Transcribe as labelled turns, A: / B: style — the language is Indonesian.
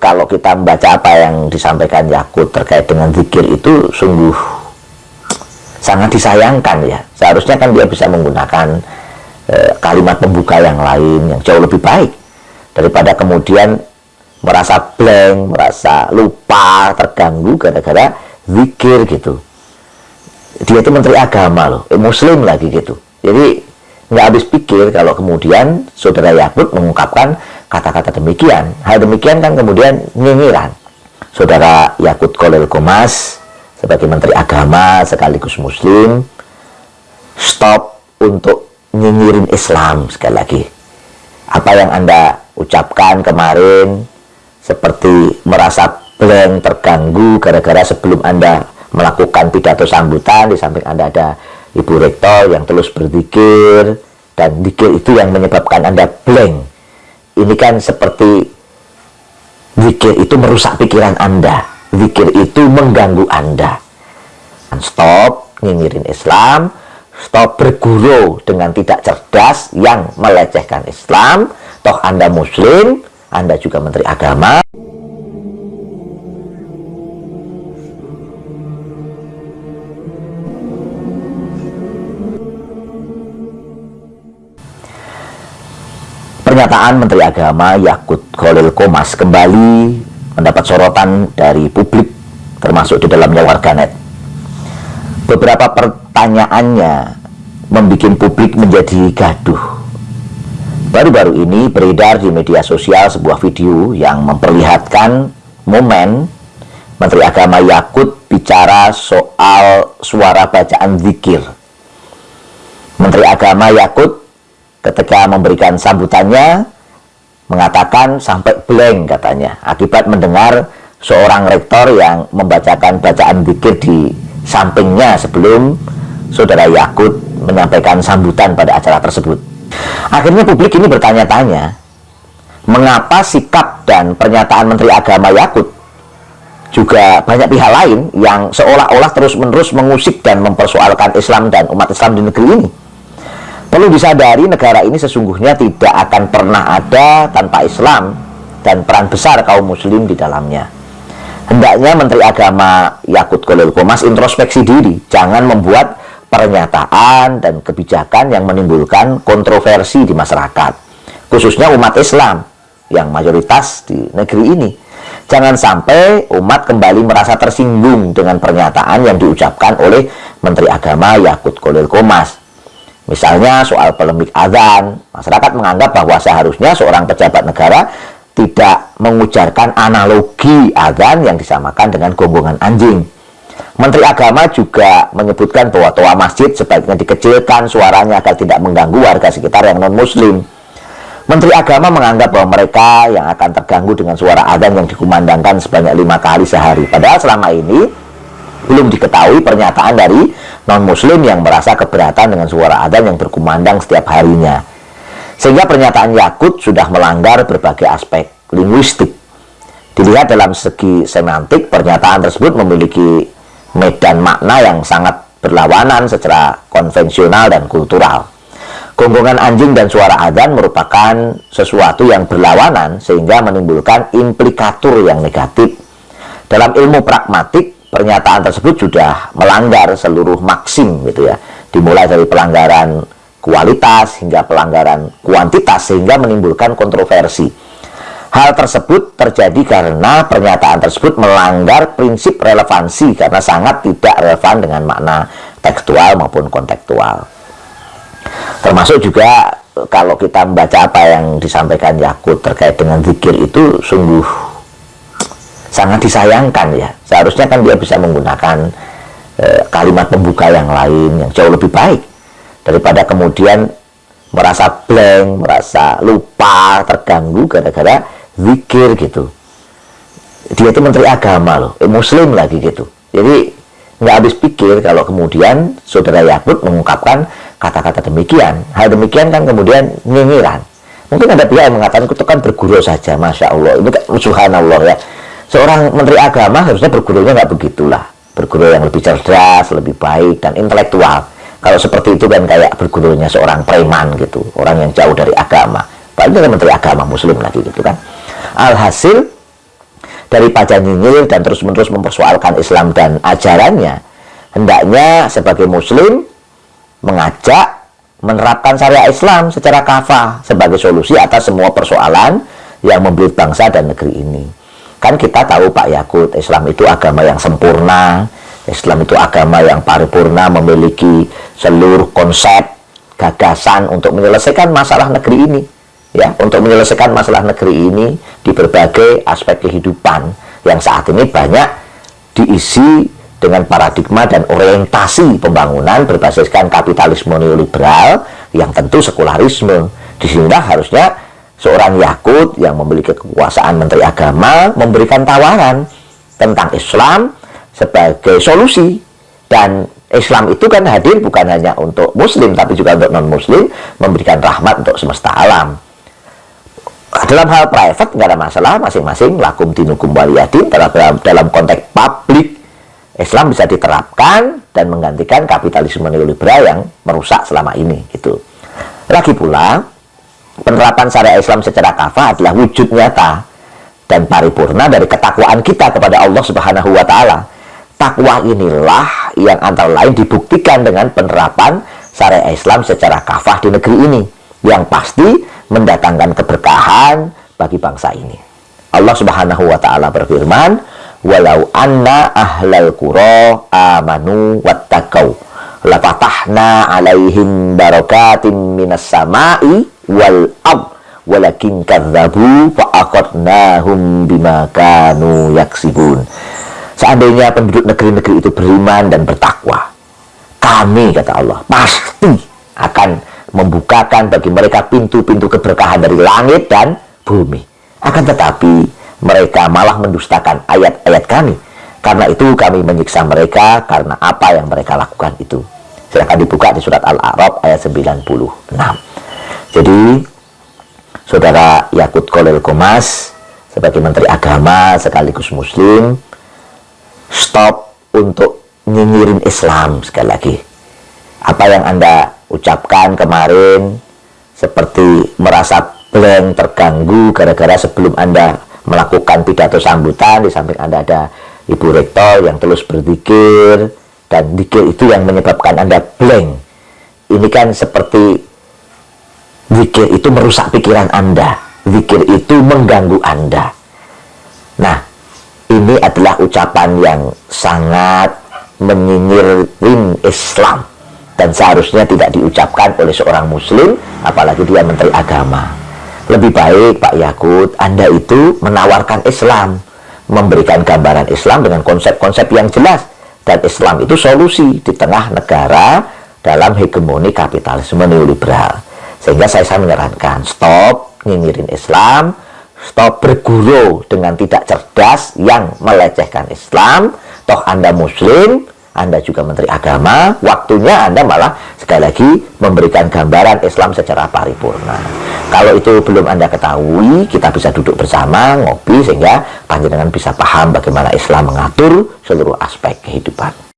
A: kalau kita membaca apa yang disampaikan Yakut terkait dengan zikir itu sungguh sangat disayangkan ya. Seharusnya kan dia bisa menggunakan e, kalimat pembuka yang lain yang jauh lebih baik daripada kemudian merasa blank, merasa lupa, terganggu gara-gara zikir gitu. Dia itu menteri agama loh, eh, muslim lagi gitu. Jadi nggak habis pikir kalau kemudian saudara Yakut mengungkapkan kata-kata demikian. Hal demikian kan kemudian nyinyiran. Saudara Yakut Kolil Komas sebagai menteri agama sekaligus muslim stop untuk nyinyirin Islam sekali lagi. Apa yang Anda ucapkan kemarin seperti merasa blank, terganggu gara-gara sebelum Anda melakukan pidato sambutan di samping Anda ada Ibu Rektor yang terus berzikir dan zikir itu yang menyebabkan Anda blank. Ini kan seperti zikir itu merusak pikiran Anda. Zikir itu mengganggu Anda. Stop nyinyirin Islam, stop berguru dengan tidak cerdas yang melecehkan Islam. Toh Anda Muslim, Anda juga Menteri Agama. Pernyataan Menteri Agama Yakut Khalil Komas kembali mendapat sorotan dari publik termasuk di dalamnya warganet. Beberapa pertanyaannya membuat publik menjadi gaduh. Baru-baru ini beredar di media sosial sebuah video yang memperlihatkan momen Menteri Agama Yakut bicara soal suara bacaan zikir. Menteri Agama Yakut ketika memberikan sambutannya mengatakan sampai blank katanya akibat mendengar seorang rektor yang membacakan bacaan zikir di sampingnya sebelum saudara Yakut menyampaikan sambutan pada acara tersebut. Akhirnya publik ini bertanya-tanya mengapa sikap dan pernyataan Menteri Agama Yakut juga banyak pihak lain yang seolah-olah terus-menerus mengusik dan mempersoalkan Islam dan umat Islam di negeri ini Perlu disadari negara ini sesungguhnya tidak akan pernah ada tanpa Islam dan peran besar kaum muslim di dalamnya. Hendaknya Menteri Agama Yakut Kolil Komas introspeksi diri, jangan membuat pernyataan dan kebijakan yang menimbulkan kontroversi di masyarakat, khususnya umat Islam yang mayoritas di negeri ini. Jangan sampai umat kembali merasa tersinggung dengan pernyataan yang diucapkan oleh Menteri Agama Yakut Kolil Komas Misalnya soal polemik azan, masyarakat menganggap bahwa seharusnya seorang pejabat negara tidak mengujarkan analogi azan yang disamakan dengan gombongan anjing. Menteri Agama juga menyebutkan bahwa toa masjid sebaiknya dikecilkan suaranya agar tidak mengganggu warga sekitar yang non-muslim. Menteri Agama menganggap bahwa mereka yang akan terganggu dengan suara azan yang dikumandangkan sebanyak lima kali sehari. Padahal selama ini belum diketahui pernyataan dari non-muslim yang merasa keberatan dengan suara adzan yang berkumandang setiap harinya. Sehingga pernyataan Yakut sudah melanggar berbagai aspek linguistik. Dilihat dalam segi semantik, pernyataan tersebut memiliki medan makna yang sangat berlawanan secara konvensional dan kultural. Gonggongan anjing dan suara adzan merupakan sesuatu yang berlawanan sehingga menimbulkan implikatur yang negatif. Dalam ilmu pragmatik, pernyataan tersebut sudah melanggar seluruh maksim gitu ya. Dimulai dari pelanggaran kualitas hingga pelanggaran kuantitas sehingga menimbulkan kontroversi. Hal tersebut terjadi karena pernyataan tersebut melanggar prinsip relevansi karena sangat tidak relevan dengan makna tekstual maupun kontekstual. Termasuk juga kalau kita membaca apa yang disampaikan Yakut terkait dengan zikir itu sungguh sangat disayangkan ya. Seharusnya kan dia bisa menggunakan e, kalimat pembuka yang lain yang jauh lebih baik daripada kemudian merasa blank, merasa lupa, terganggu gara-gara zikir gitu. Dia itu menteri agama loh, eh, muslim lagi gitu. Jadi nggak habis pikir kalau kemudian saudara Yakut mengungkapkan kata-kata demikian. Hal demikian kan kemudian nyinyiran. Mungkin ada pihak yang mengatakan itu kan berguru saja Masya Allah. Ini kan subhanallah ya seorang menteri agama harusnya bergurunya nggak begitulah. Berguru yang lebih cerdas lebih baik dan intelektual. Kalau seperti itu kan kayak bergurunya seorang preman gitu orang yang jauh dari agama. Paling menteri agama muslim lagi gitu kan. Alhasil daripada nyinyir dan terus-menerus mempersoalkan Islam dan ajarannya hendaknya sebagai muslim mengajak menerapkan syariat Islam secara kafah sebagai solusi atas semua persoalan yang membelit bangsa dan negeri ini kan kita tahu Pak Yakut Islam itu agama yang sempurna Islam itu agama yang paripurna memiliki seluruh konsep gagasan untuk menyelesaikan masalah negeri ini ya untuk menyelesaikan masalah negeri ini di berbagai aspek kehidupan yang saat ini banyak diisi dengan paradigma dan orientasi pembangunan berbasiskan kapitalisme neoliberal yang tentu sekularisme. Di sinilah harusnya seorang Yakut yang memiliki kekuasaan Menteri Agama memberikan tawaran tentang Islam sebagai solusi. Dan Islam itu kan hadir bukan hanya untuk Muslim tapi juga untuk non Muslim memberikan rahmat untuk semesta alam. Dalam hal private nggak ada masalah masing-masing lakum dinukum waliyadin dalam, dalam, dalam konteks publik Islam bisa diterapkan dan menggantikan kapitalisme neoliberal yang merusak selama ini gitu. Lagi pula penerapan syariat Islam secara kafah adalah wujud nyata dan paripurna dari ketakwaan kita kepada Allah Subhanahu wa taala. Takwa inilah yang antara lain dibuktikan dengan penerapan syariat Islam secara kafah di negeri ini yang pasti mendatangkan keberkahan bagi bangsa ini. Allah Subhanahu wa taala berfirman, "Walau anna ahlal qura amanu wattaqau lafatahna 'alaihim barakatim minas sama'i wal ard walakin kadzabu fa'aqadnahum bima kanu yaksibun." Seandainya penduduk negeri-negeri itu beriman dan bertakwa, kami kata Allah pasti akan membukakan bagi mereka pintu-pintu keberkahan dari langit dan bumi. Akan tetapi mereka malah mendustakan ayat-ayat kami. Karena itu kami menyiksa mereka karena apa yang mereka lakukan itu. Silahkan dibuka di surat Al-A'raf ayat 96. Jadi, Saudara Yakut Kolel Komas, sebagai Menteri Agama sekaligus Muslim, stop untuk nyinyirin Islam sekali lagi. Apa yang Anda ucapkan kemarin seperti merasa blank terganggu gara-gara sebelum Anda melakukan pidato sambutan di samping Anda ada Ibu Rektor yang terus berzikir dan zikir itu yang menyebabkan Anda blank. Ini kan seperti zikir itu merusak pikiran Anda. Zikir itu mengganggu Anda. Nah ini adalah ucapan yang sangat menyinyirin Islam dan seharusnya tidak diucapkan oleh seorang muslim apalagi dia menteri agama. Lebih baik Pak Yakut Anda itu menawarkan Islam memberikan gambaran Islam dengan konsep-konsep yang jelas. Dan Islam itu solusi di tengah negara dalam hegemoni kapitalisme neoliberal. Sehingga saya, saya menyarankan stop nyinyirin Islam stop berguru dengan tidak cerdas yang melecehkan Islam. Toh Anda muslim anda juga Menteri Agama, waktunya Anda malah sekali lagi memberikan gambaran Islam secara paripurna. Kalau itu belum Anda ketahui, kita bisa duduk bersama, ngopi, sehingga panjenengan bisa paham bagaimana Islam mengatur seluruh aspek kehidupan.